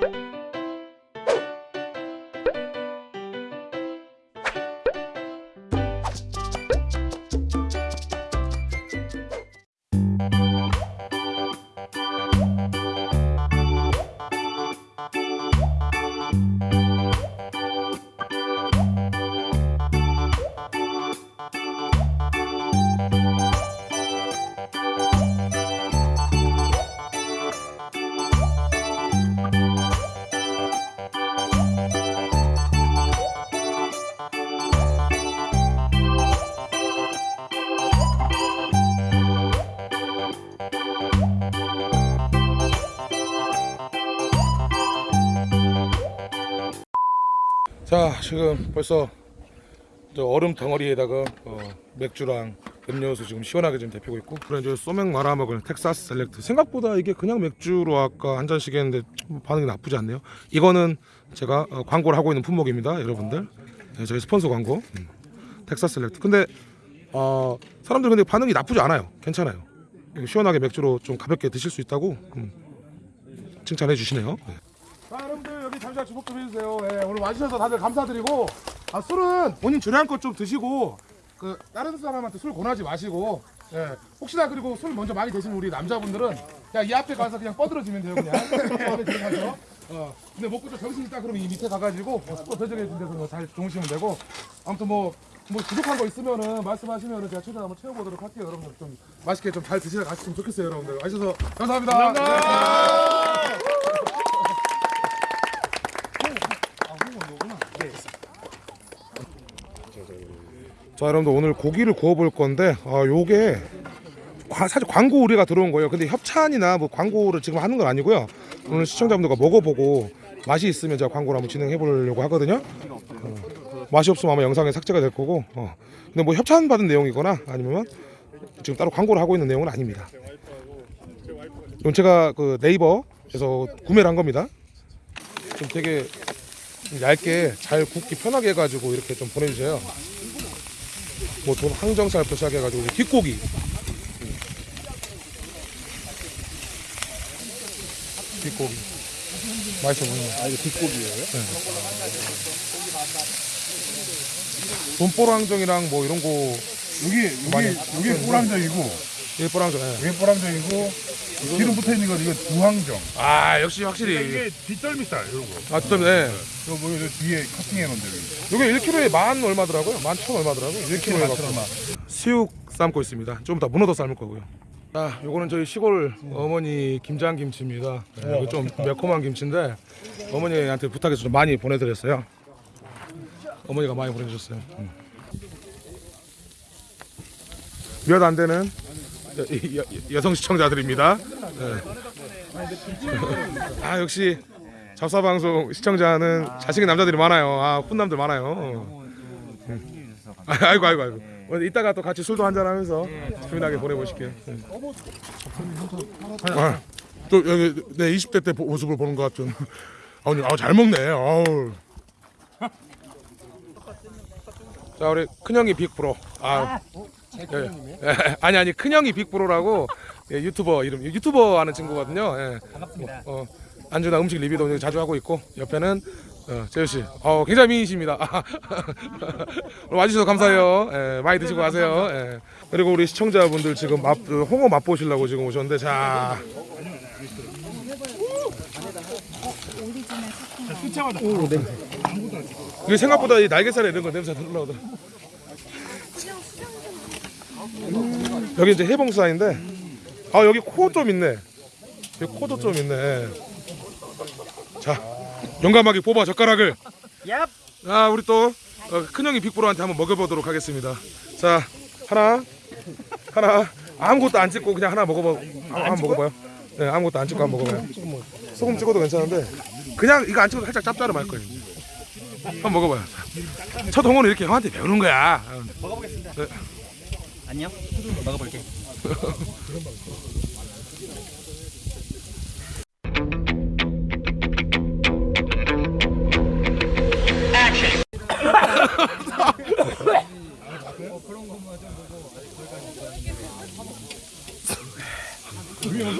자 지금 벌써 저 얼음 덩어리에다가 어, 맥주랑 음료수 지금 시원하게 지금 데피고 있고. 그래 이제 소맥 말아 먹을 Texas Select. 생각보다 이게 그냥 맥주로 아까 한 잔씩 했는데 좀 반응이 나쁘지 않네요. 이거는 제가 어, 광고를 하고 있는 품목입니다 여러분들. 네, 저희 스폰서 광고. 음, Texas Select. 근데 어, 사람들 근데 반응이 나쁘지 않아요. 괜찮아요. 시원하게 맥주로 좀 가볍게 드실 수 있다고 음, 칭찬해 주시네요. 네. 잠시만 주목 좀 해주세요. 예, 오늘 와주셔서 다들 감사드리고 아, 술은 본인 주량껏 좀 드시고 그 다른 사람한테 술 권하지 마시고 예, 혹시나 그리고 술 먼저 많이 드시는 우리 남자분들은 그냥 이 앞에 가서 그냥 뻗들어지면 돼요 그냥 앞에 들어가서 어, 근데 먹고 좀 정신 있다 그러면 이 밑에 가가지고 어, 또 배정해 준 데서 잘 주무시면 되고 아무튼 뭐. 뭐 부족한 거 있으면은 말씀하시면은 제가 최대한 한번 채워보도록 할게요 여러분들 좀 맛있게 좀 잘 드시다 가시면 좋겠어요 여러분들 와주셔서 감사합니다. 감사합니다. 자 여러분들 오늘 고기를 구워볼 건데 아 요게 과- 사실 광고 우리가 들어온 거예요. 근데 협찬이나 뭐 광고를 지금 하는 건 아니고요. 오늘 시청자분들과 먹어보고 맛이 있으면 제가 광고를 한번 진행해 보려고 하거든요. 어, 맛이 없으면 아마 영상에 삭제가 될 거고 어. 근데 뭐 협찬 받은 내용이거나 아니면 지금 따로 광고를 하고 있는 내용은 아닙니다. 이건 제가 그 네이버에서 구매를 한 겁니다. 좀 되게 얇게 잘 굽기 편하게 해가지고 이렇게 좀 보내주세요 뭐 돈 항정살부터 시작해가지고 뒷고기. 뒷고기. 맛있어 보이네. 아 이거 뒷고기예요? 네. 돈보로 항정이랑 뭐 이런 거 여기 많이 여기 여기 꼬랑정이고. 일보로 항정 예. 여기 꼬랑정이고 기름 붙어 있는 건 이거 두항정. 아 역시 확실히 이게 뒷덜미살 이런 거. 아 뒷덜미 네. 이거 뭐 이거 뒤에 커팅해 놓은 대로. 요게 1kg에 만 얼마더라고요 만 천 얼마더라고요 1kg에 만천 얼마. 수육 삶고 있습니다. 좀 이따 문어도 삶을 거고요. 아, 요거는 저희 시골 어머니 김장 김치입니다. 네, 이거 좀 매콤한 김치인데 어머니한테 부탁해서 좀 많이 보내드렸어요. 어머니가 많이 보내주셨어요. 음. 몇안 되는 여, 여, 여 성 시청자들입니다. 네. 아 역시 잡사 방송 시청자는 자식인 남자들이 많아요. 아 훈남들 많아요. 음. 아, 아이고 아이고 아이고. 오늘 이따가 또 같이 술도 한잔 하면서 재미나게 보내보실게요. 네. 아, 또 여기 내 20대 때 모습을 보는 것 같은. 아, 아우 잘 먹네. 아우. 자 우리 큰형이 빅프로. 아, 예, 예. 아니 아니 큰형이 빅프로라고 예, 유튜버 이름 유튜버 하는 친구거든요. 예. 반갑습니다. 어, 안주나 음식 리뷰도 자주 하고 있고 옆에는 어, 재우 씨, 어, 굉장히 미인이십니다. 오늘 와주셔서 감사해요. 예, 많이 드시고 가세요. 예. 그리고 우리 시청자분들 지금 맛, 그 홍어 맛보시려고 지금 오셨는데 자, 이게 생각보다 이 날개살에 이런 거 냄새 안 올라오더라. 여기 이제 해봉사인데, 아 여기 코 좀 있네. 여기 코도 좀 있네. 자, 용감하게 뽑아 젓가락을. 아 우리 또 어, 큰형이 빅브로한테 한번 먹여보도록 하겠습니다. 자 하나 하나 아무것도 안 찍고 그냥 하나 먹어봐. 아, 한번 먹어봐요. 네 아무것도 안 찍고 한번 먹어봐요. 소금 찍어도 괜찮은데 그냥 이거 안 찍어도 살짝 짭짤할 거예요. 한번 먹어봐요. 첫 홍어는 이렇게 형한테 배우는 거야. 먹어보겠습니다. 안녕. 막아볼게.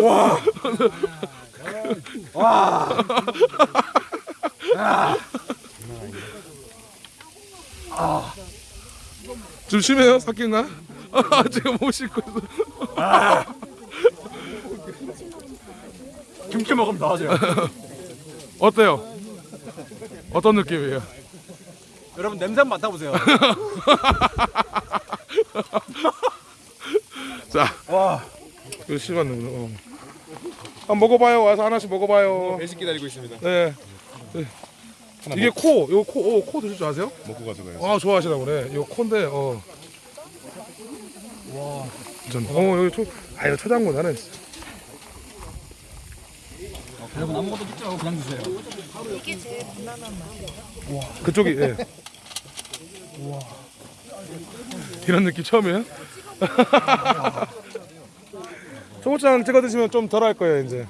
와. 와. 아. 좀 심해요? 삭힌가? 아 제가 못 씻고 있어. 김치 먹으면 나와져요. 어때요? 어떤 느낌이에요? 여러분 냄새 한번 맡아보세요. 자, 와. 이거 거. 어. 한번 먹어봐요. 와서 하나씩 먹어봐요. 배식 기다리고 있습니다. 네. 네. 이게 코, 이거 코, 어, 코 드실 줄 아세요? 먹고 가져가요. 아 좋아하시나 보네. 이거 코인데, 어. 와. 전, 어 여기 초, 아 이거 초장군 나는. 여러분 아무것도 찍지 말고 그냥 드세요. 그쪽이 예. 와. 이런 느낌 처음이에요? 초고추장 찍어 드시면 좀 덜 할 거예요 이제.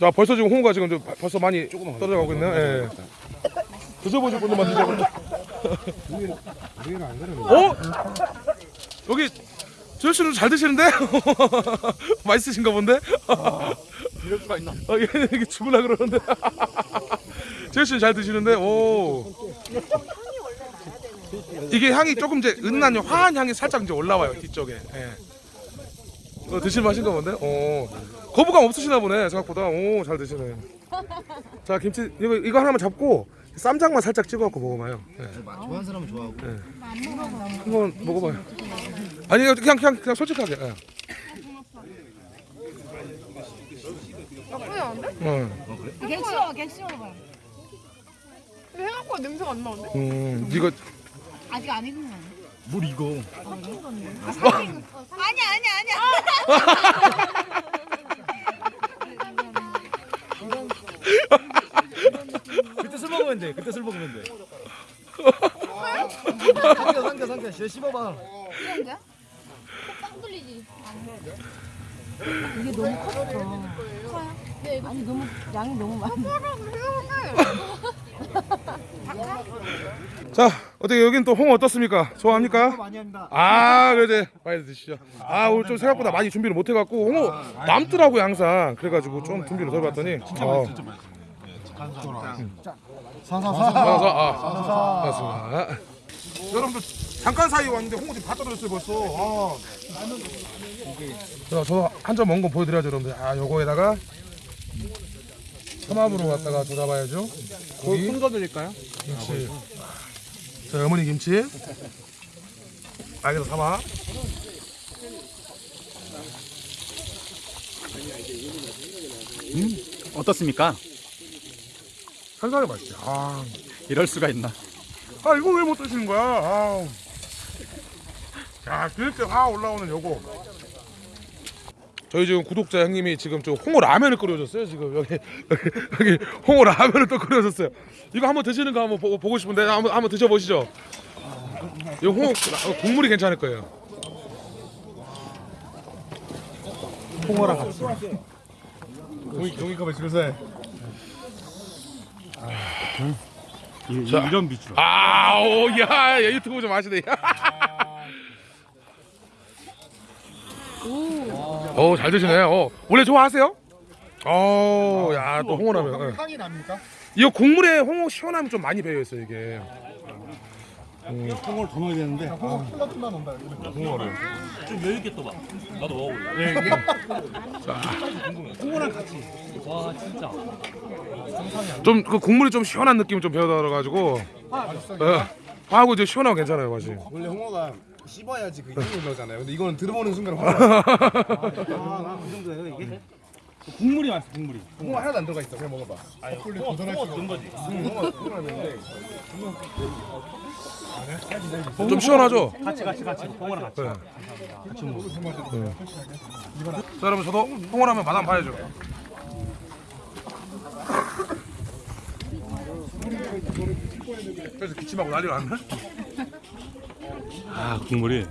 자 벌써 지금 홍어가 지금 좀 바- 벌써 많이 떨어져 가고 있네요. 예. 드셔보실 분들만 드셔보세요. 어? 여기 조현 씨는 잘 드시는데? 맛있으신가 본데? 이럴 수가 있나? 어, 얘 이게 죽으려 그러는데. 제일 씨잘 드시는데, 오. 이게 향이 조금 이제 은은한 화한 향이 살짝 이제 올라와요 뒤쪽에. 예. 어, 드실 맛인가 본데? 오. 거부감 없으시나 보네 생각보다. 오, 잘 드시네. 자 김치 이거 이거 하나만 잡고 쌈장만 살짝 찍어갖고 먹어봐요. 예. 좋아하는 사람은 좋아하고. 한번 먹어봐요. 아니 그냥 그냥 그냥 솔직하게. 예. 나쁘지 않은데? 어. 객시워 객시워 봐요. 근데 생각보다 냄새가 안 나는데? 음, 이거 아직 안 익은 거 아니야? 물 이거. 아니야 아니야 아니야. 그때 술 먹으면 돼. 그때 술 먹으면 돼. 삼켜 삼켜 삼켜. 씨 씹어봐. 거야? 빵 돌리지. 이게 너무 컸어. 커요? 네. 아니 너무 양이 너무 많아. 자 어떻게 여긴 또 홍어 어떻습니까? 좋아합니까? 많이 합니다. 아 그래 빨리 드시죠. 아 오늘 좀 생각보다 많이 준비를 못 해갖고 홍어 남더라고요 항상. 그래가지고 좀 준비를 더 해봤더니. 어. 사사사. 그래서 아 맞습니다. 여러분들 잠깐 사이 왔는데 홍어 지금 다 떨어졌어요 벌써. 아. 자, 저도 한점 먹은 거 보여드려야죠 여러분들. 아 요거에다가 삼합으로 갖다가 조잡아야죠. 고기. 손 거드릴까요? 김치. 자, 어머니 김치. 알겠어, 삼아. 어떻습니까? 한상에 맛있지. 아, 이럴 수가 있나? 아 이거 왜 못 드시는 거야? 아. 야, 그렇게 화 올라오는 요거. 저희 지금 구독자 형님이 지금 저 홍어 라면을 끓여줬어요. 지금 여기 여기, 여기 홍어 라면을 또 끓여줬어요. 이거 한번 드시는 거 한번 보고, 보고 싶은데 한번 한번 드셔보시죠. 이 홍어 라- 국물이 괜찮을 거예요. 홍어랑 같이. 종이 종이컵에 줄 세. 자. 이런 비주얼. 아오 야, 야 유튜브 좀 하시네. 오, 잘 드시네. 어, 원래 좋아하세요? 어, 야, 또 홍어라면. 예. 향이 납니까? 이거 국물에 홍어 시원하면 좀 많이 배어 있어요 이게. 홍어를 더 넣어야 되는데. 홍어 플러트만 온다. 홍어를. 좀 여유 있게 또 봐. 나도 먹어볼래. 홍어랑 같이. 와 진짜. 좀 그 국물이 좀 시원한 느낌이 좀 배어들어 가지고. 예. 하고 이제 시원하고 괜찮아요 맛이. 원래 홍어가 씹어야지 그 힘이 올라오잖아요. 근데 이거는 들어보는 순간 홍어. 아그 정도예요 이게? 국물이 맛있어 국물이. 홍어 하나도 안 들어가 있어. 그냥 먹어봐. 홍어 홍어 넣은 거지. 좀 시원하죠? 같이 같이 같이 홍어랑 같이. 네. 네. 자 여러분 저도 홍어라면 맛 한번 봐야죠. 그래서 기침하고 난리 났네. 아 국물이.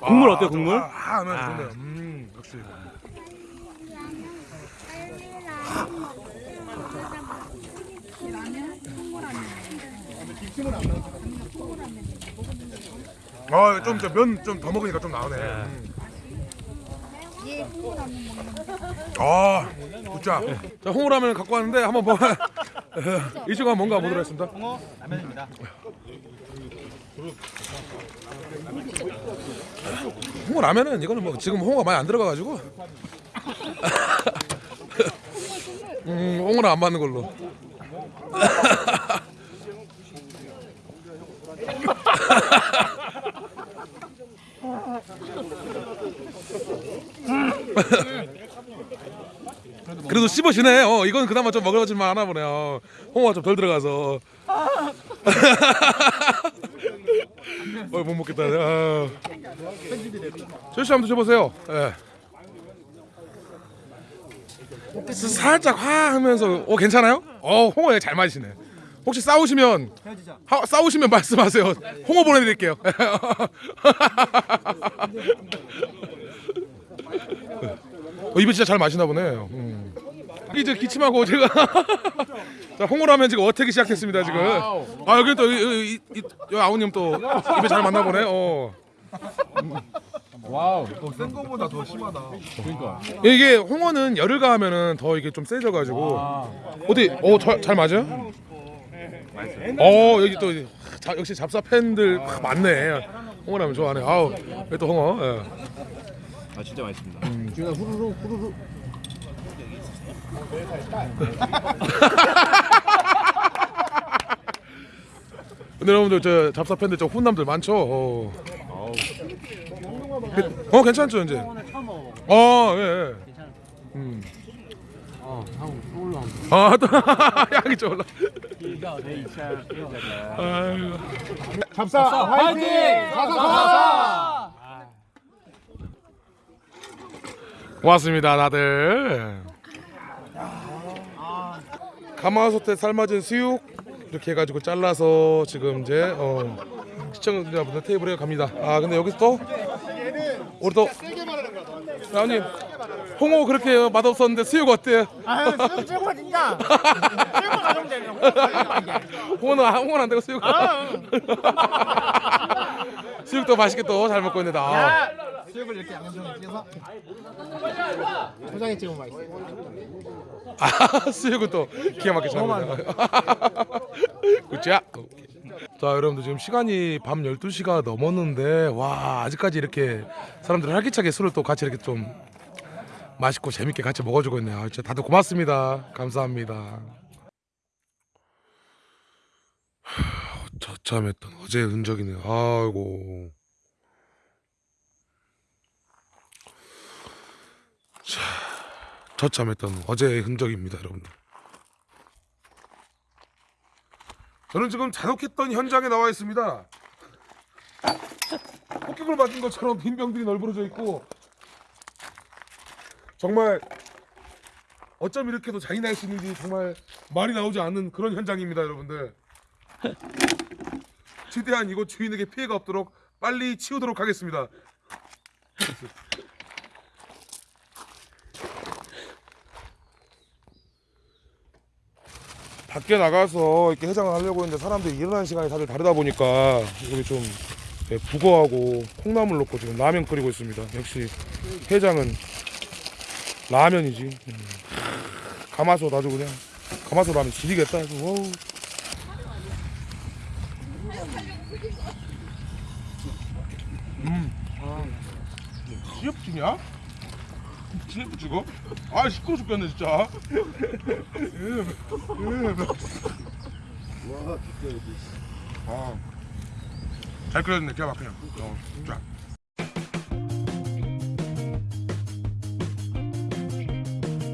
국물 어때요, 국물? 아, 아, 아, 좋네요. 음, 역시. 아, 좀면좀 더 먹으니까 좀 나오네. 음. 아, 굿자. 자, 홍어라면 갖고 왔는데 한번 뭐 이 시간 뭔가 보도록 하겠습니다. 홍어 라면입니다. 홍어 라면은 이거는 뭐 지금 홍어가 많이 안 들어가가지고 음, 홍어는 안 맞는 걸로. 그래도 씹어지네. 어, 이건 그나마 좀 먹을만 하나 보네 요. 홍어가 좀 덜 들어가서. 어, 못 먹겠다. 아. 조시 한번 드셔보세요. 예. 스- 살짝 화 하면서 어 괜찮아요? 어 홍어 잘 맞으시네. 혹시 싸우시면. 하, 싸우시면 말씀하세요. 홍어 보내드릴게요. 어, 입에 진짜 잘 마시나 보네. 음. 이제 기침하고 제가 자 홍어라면 지금 어태기 시작했습니다 지금. 아 여기 또 이, 이, 이, 이, 이 아우님 또 입에 잘 맞나 보네. 어. 센 거보다 더 심하다. 이게 홍어는 열을 가하면은 더 이게 좀 세져가지고 어디 어잘 맞아요? 어 여기 또 자, 역시 잡사 팬들 많네. 홍어라면 좋아하네. 아우 여기 또 홍어. 예. 아 진짜 맛있습니다. 근데 여러분들 저 잡사 팬들 저 훈남들 많죠. 어, 그- 어 괜찮죠 이제. 어 예. 예. 음. 올라. 아또 향이. 아이고. 잡사 화이팅! 고맙습니다 다들 가마솥에 삶아진 수육 이렇게 해가지고 잘라서 지금 이제 어, 시청자분들 테이블에 갑니다 아 근데 여기서 또 우리 또 아님 홍어 그렇게 맛없었는데 수육 어때요? 아, 수육 최고 진짜. 수육만 가져오면 되네. 홍어는 안- 홍어는 안 되고 수육 수육도 맛있게 또 잘 먹고 있는데 아. 수육을 이렇게 양념장에 찍어서 초장에 찍으면 맛있어. 아, 수육은 또 기가 막히게 잘합니다. 굿자. 자, 여러분들 지금 시간이 밤 12시가 넘었는데 와, 아직까지 이렇게 사람들이 활기차게 술을 또 같이 이렇게 좀 맛있고 재밌게 같이 먹어주고 있네요. 아, 진짜 다들 고맙습니다. 감사합니다. 하, 저참했던 어제의 흔적이네요. 아이고. 저참했던 어제의 흔적입니다, 여러분들. 저는 지금 잔혹했던 현장에 나와 있습니다. 폭격을 맞은 것처럼 빈 병들이 널브러져 있고 정말 어쩜 이렇게도 잔인할 수 있는지 정말 말이 나오지 않는 그런 현장입니다, 여러분들. 최대한 이곳 주인에게 피해가 없도록 빨리 치우도록 하겠습니다. 밖에 나가서 이렇게 해장을 하려고 했는데 사람들이 일어나는 시간이 다들 다르다 보니까 여기 좀 예, 북어하고 콩나물 넣고 지금 라면 끓이고 있습니다. 역시 해장은 라면이지. 음. 가마솥 아주 그냥 가마솥 라면 지리겠다. 아주. 음. CF 중이야? CF 찍어? 아 시끄러 죽겠네 진짜. 아. 잘 끓였네 기가 막히네 어, 진짜